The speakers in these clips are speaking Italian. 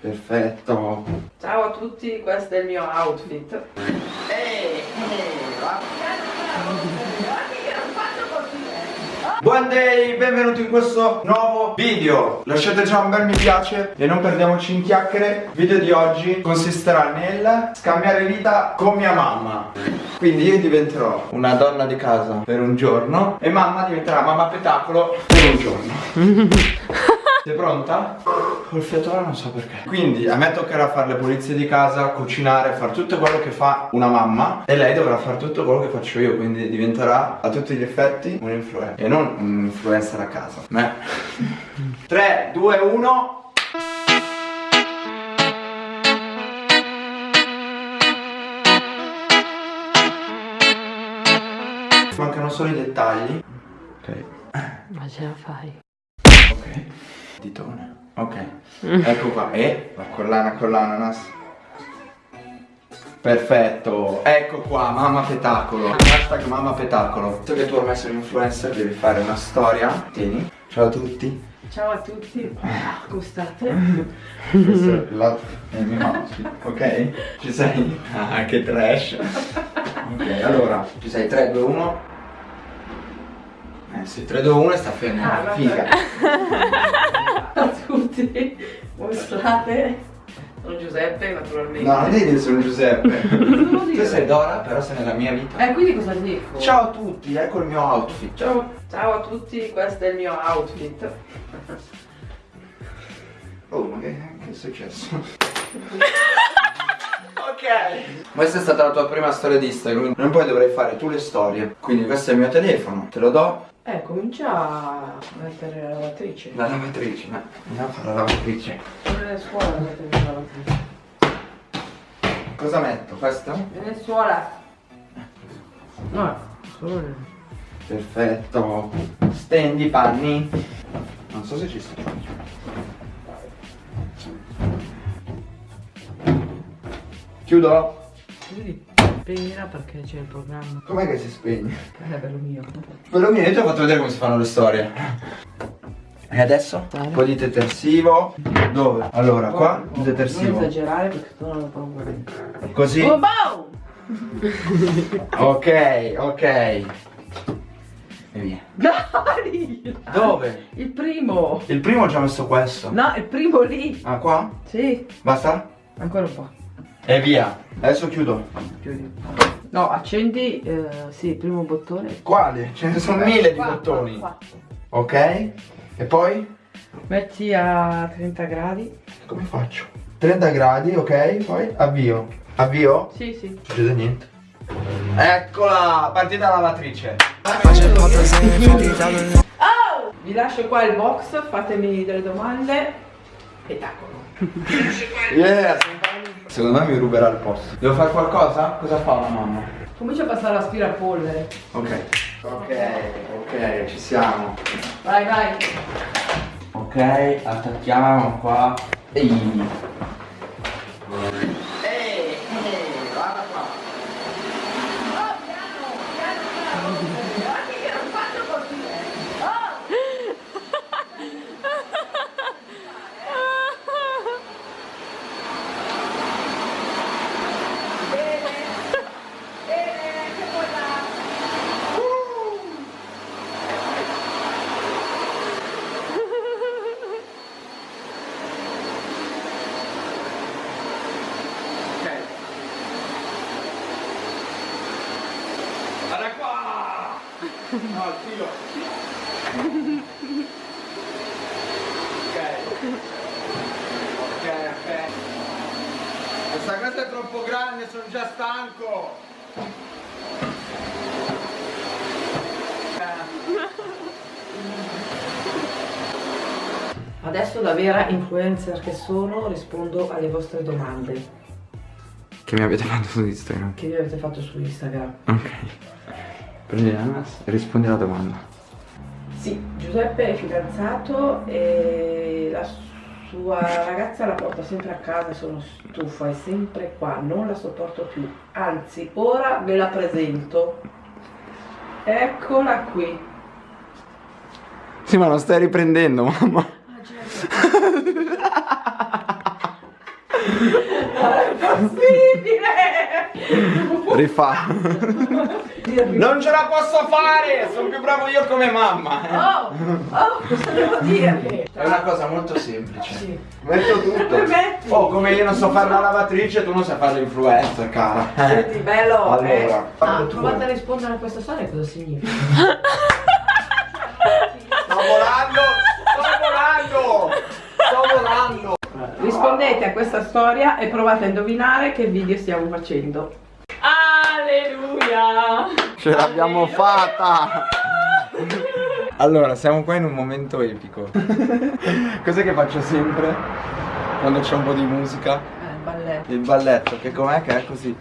Perfetto. Ciao a tutti, questo è il mio outfit. Ehi, Buon day, benvenuti in questo nuovo video Lasciate già un bel mi piace e non perdiamoci in chiacchiere Il video di oggi consisterà nel scambiare vita con mia mamma Quindi io diventerò una donna di casa per un giorno E mamma diventerà mamma petacolo per un giorno Sei pronta? Col fiatone non so perché. Quindi a me toccherà fare le pulizie di casa, cucinare, fare tutto quello che fa una mamma E lei dovrà fare tutto quello che faccio io Quindi diventerà a tutti gli effetti un influencer. E non un influencer a casa Me 3, 2, 1 Mancano solo i dettagli. Ok. Ma ce la fai? Ok Ditone. Ok. Ecco qua. E? La collana con l'ananas Perfetto. Ecco qua Mamma Petacolo. Hashtag Mamma Petacolo. Visto che tu hai messo l'influencer Devi fare una storia. Tieni. Ciao a tutti. Ciao a tutti, come state? Questo è la- è il mio outfit Ok? Ci sei? Ah che trash. Ok allora Ci sei? 3, 2, 1 Eh sì 3, 2, 1 e sta fermo Ah. Figa a tutti, come state? Sono Giuseppe, naturalmente. No non devi dire sono Giuseppe Tu sei Dora però sei nella mia vita Eh, quindi cosa dico? Ciao a tutti, ecco il mio outfit. Ciao, ciao a tutti, questo è il mio outfit. Oh, ma che, che è successo? ok. Questa è stata la tua prima storia di Instagram. Non poi dovrai fare tu le storie. Quindi questo è il mio telefono, te lo do. Eh, comincia a mettere la lavatrice. La lavatrice, ma andiamo a fare la lavatrice. A scuola a mettere la lavatrice. Cosa metto? Questo? Vieni a scuola. No, le- Perfetto. Stendi i panni. Non so se ci sto. Chiudo? Quindi pena perché c'è il programma. Com'è che si spegne? Eh, È bello mio. Quello mio, io ti ho fatto vedere come si fanno le storie. E adesso? Un po' di detersivo. Dove? Allora, qua il Non detersivo. esagerare perché tu non lo paura. Così. Oh, boh! Ok, ok. E via. Dai! Dove? Il primo! Il primo ho già messo questo. No, il primo lì! Ah, qua? Sì, Basta? ancora un po'. E via. Adesso chiudo. Chiudi. No, accendi, eh, sì, il primo bottone. Quali? Ce ne sono mille di Qua, bottoni. qua, qua. Ok? E poi? Metti a 30 gradi. Come faccio? 30 gradi, ok? Poi avvio. Avvio? Sì, sì. Non succede niente. Eccola! Partita lavatrice. Oh! Vi lascio qua il box, fatemi delle domande. Spettacolo. Yeah! Secondo me mi ruberà il posto. Devo fare qualcosa? Cosa fa la mamma? Comincia a passare l'aspirapolvere. Ok. Ok, ok, ci siamo. Vai, vai. Ok, attacchiamo qua. Ehi. guarda qua. Ok. Guarda qua! No, il filo. Ok. Ok, ok. Questa cosa è troppo grande, sono già stanco. Adesso da vera influencer che sono rispondo alle vostre domande Che mi avete fatto su Instagram? che vi avete fatto su Instagram. Ok. Prendi l'ananas e rispondi alla domanda. Sì, Giuseppe è fidanzato e la sua ragazza la porta sempre a casa, sono stufa, è sempre qua, non la sopporto più. Anzi, ora ve la presento. Eccola qui. Sì, ma non stai riprendendo, mamma. Ah, certo. è possibile! Rifà. Non ce la posso fare! Sono più bravo io come mamma. Oh, oh, cosa devo dirti? È una cosa molto semplice. Sì. Metto tutto. Permetti? Oh, come io non so fare la lavatrice, tu non sai fare l'influencer, cara. Senti, bello, eh? Allora, Ah, fallo tu. provate a rispondere a questa storia cosa significa. Sto volando! Sto volando! Sto volando! Rispondete a questa storia e provate a indovinare che video stiamo facendo. Alleluia! Ce l'abbiamo fatta! Allora, siamo qua in un momento epico. Cos'è che faccio sempre? Quando c'è un po' di musica? Eh, balletto. Il balletto, che com'è che è così.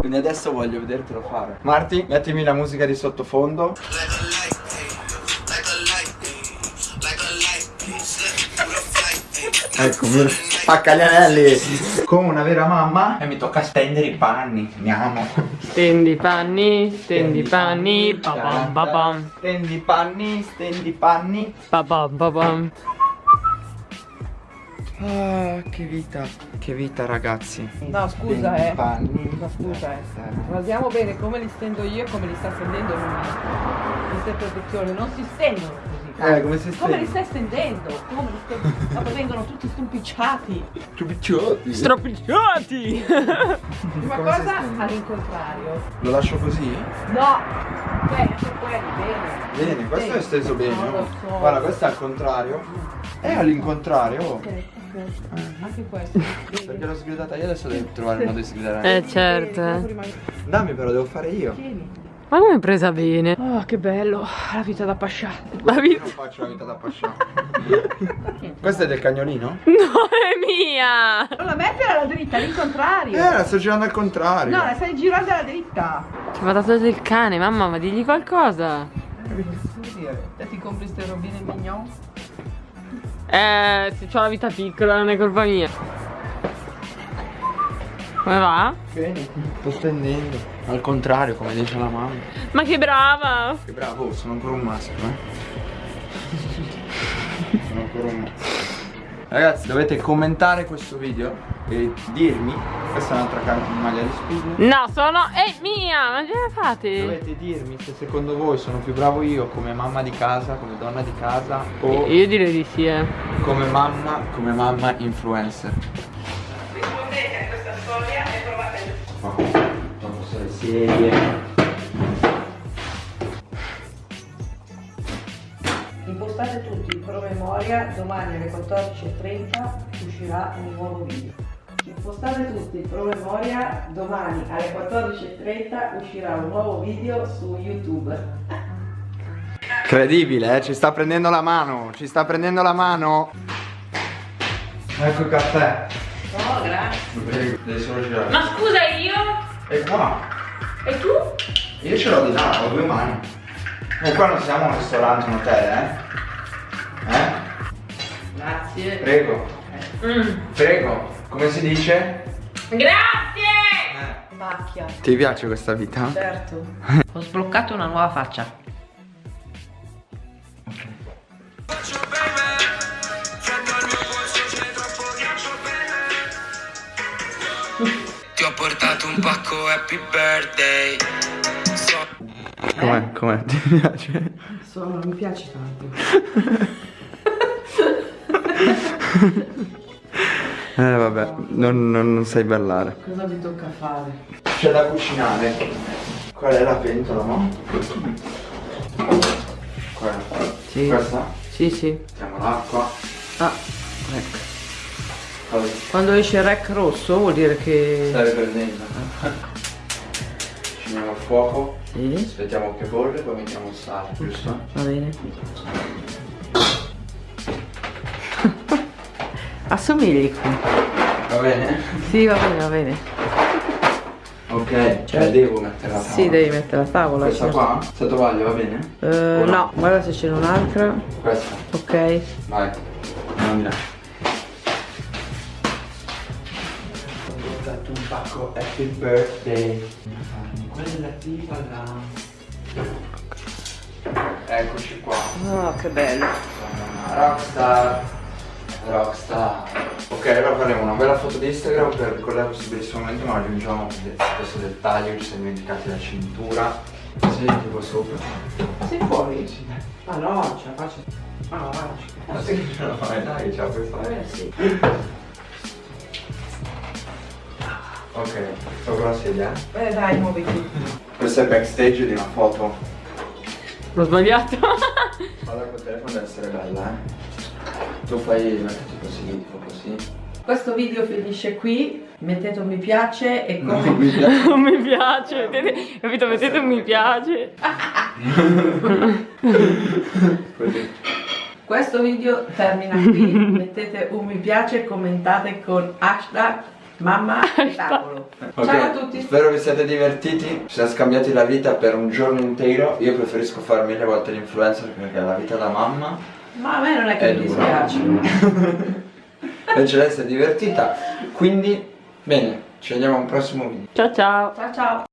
Quindi adesso voglio vedertelo fare. Marti, mettimi la musica di sottofondo. Ecco, spacca gli anelli. Come una vera mamma. E mi tocca stendere i panni. Andiamo. Stendi i panni, stendi i panni, pa pam pa pam, Stendi i panni, stendi i panni. pa pam pa pam. Ah, che vita. Che vita, ragazzi. No, scusa, eh. panni. No, scusa, eh. Guardiamo bene come li stendo io e come li sta stendendo lui. Queste produzioni non si stendono Eh, come si Come li stai stendendo? Come li stai... Dopo vengono tutti stumpicciati. Più picciotti. Stropicciati! Prima cosa all'incontrario. Lo lascio così? No! Quelli, bene. Bene, questo è steso bene. Oh. so. Guarda, questo è al contrario. È all'incontrario. oh. Ok, ok. Anche questo. Perché Bene. l'ho sgridata io, adesso devo trovare il modo di sgridare. Eh certo. Bene, eh. Dammi però, devo fare io. Tieni. Ma come è presa bene? Oh, che bello, la vita da pascià. La Io vita... non faccio la vita da pascià. questo è del cagnolino? No, è mia! Non la metti alla dritta, all'incontrario. Eh, la sto girando al contrario. No, la stai girando alla dritta. Ci va dato del cane, mamma, ma digli qualcosa. Dire? Te ti compri ste robine mignon? Eh, se ho la vita piccola non è colpa mia. Come va? Bene, sto stendendo. Al contrario, come dice la mamma. Ma che brava! Che bravo, oh, sono ancora un maschio, eh. sono ancora un maschio. Ragazzi, dovete commentare questo video e dirmi. Questa è un'altra carta di maglia di spille. No, sono... è mia! Ma ce la fate? Dovete dirmi se secondo voi sono più bravo io come mamma di casa, come donna di casa o Io direi di sì, eh. come mamma, come mamma influencer. Serie. Impostate tutti in promemoria, domani alle 14.30 uscirà un nuovo video. Impostate tutti in promemoria, domani alle 14.30 uscirà un nuovo video su YouTube. Incredibile, eh? Ci sta prendendo la mano, ci sta prendendo la mano. Ecco il caffè. Oh, grazie. Prego, devi solo girare. Ma scusa io? E qua? E tu? Io ce l'ho di là, ho due mani. E qua non siamo un ristorante, un hotel, eh? Eh? Grazie. Prego, Mm. prego. Come si dice? Grazie! Macchia. Ti piace questa vita? Certo. Ho sbloccato una nuova faccia. Portato un pacco happy birthday So Com'è? Com'è? Ti piace? Sono, mi piace tanto. Eh vabbè, non, non, non sai ballare. Cosa vi tocca fare? C'è da cucinare. Qual è la pentola, no? Quella. Sì. Questa? Sì, sì. Mettiamo l'acqua. Ah, ecco. Quando esce il rec rosso vuol dire che... stai prendendo. Accendiamo il fuoco. Sì, Aspettiamo che bolle, poi mettiamo il sale, giusto? va bene. Assomigli qui. Va bene? Sì, va bene, va bene. Ok, cioè devo mettere la tavola. Sì, devi mettere la tavola. Questa certo. qua? Se tovaglia va bene? Eh, O no, guarda se c'è un'altra. Questa. Ok. Vai. Andiamo di là. Portato un pacco Happy Birthday. Quella tipa là. Eccoci qua. Oh, che bello. Rockstar. Rockstar. Ok, allora faremo una bella foto di Instagram per ricordare questo bellissimo momento, ma aggiungiamo questo dettaglio, ci siamo dimenticati la cintura. Sì, tipo sopra. Sei fuori? Ma no, ce la faccio. Ma no, guarda, Ma sì che ce la fai, dai, ce la puoi fare. Eh sì. Ok, sopra la sedia. eh. Dai, muoviti. Questo è il backstage di una foto. L'ho sbagliato. Guarda col telefono deve essere bella, eh. Tu fai, mettiti così, tipo così. Questo video finisce qui. Mettete un mi piace e No, come. mi piace. Non mi piace, mettete, capito? Mettete un mi piace. Così. Questo video termina qui. Mettete un mi piace e commentate con hashtag mamma e tavolo. Ok, Ciao a tutti. Spero vi siate divertiti. Ci siamo scambiati la vita per un giorno intero. Io preferisco fare mille volte l'influencer perché la vita da mamma. Ma a me non è che È mi dura. dispiace. Invece lei si è divertita. Quindi, bene, ci vediamo a un prossimo video. Ciao ciao. Ciao ciao.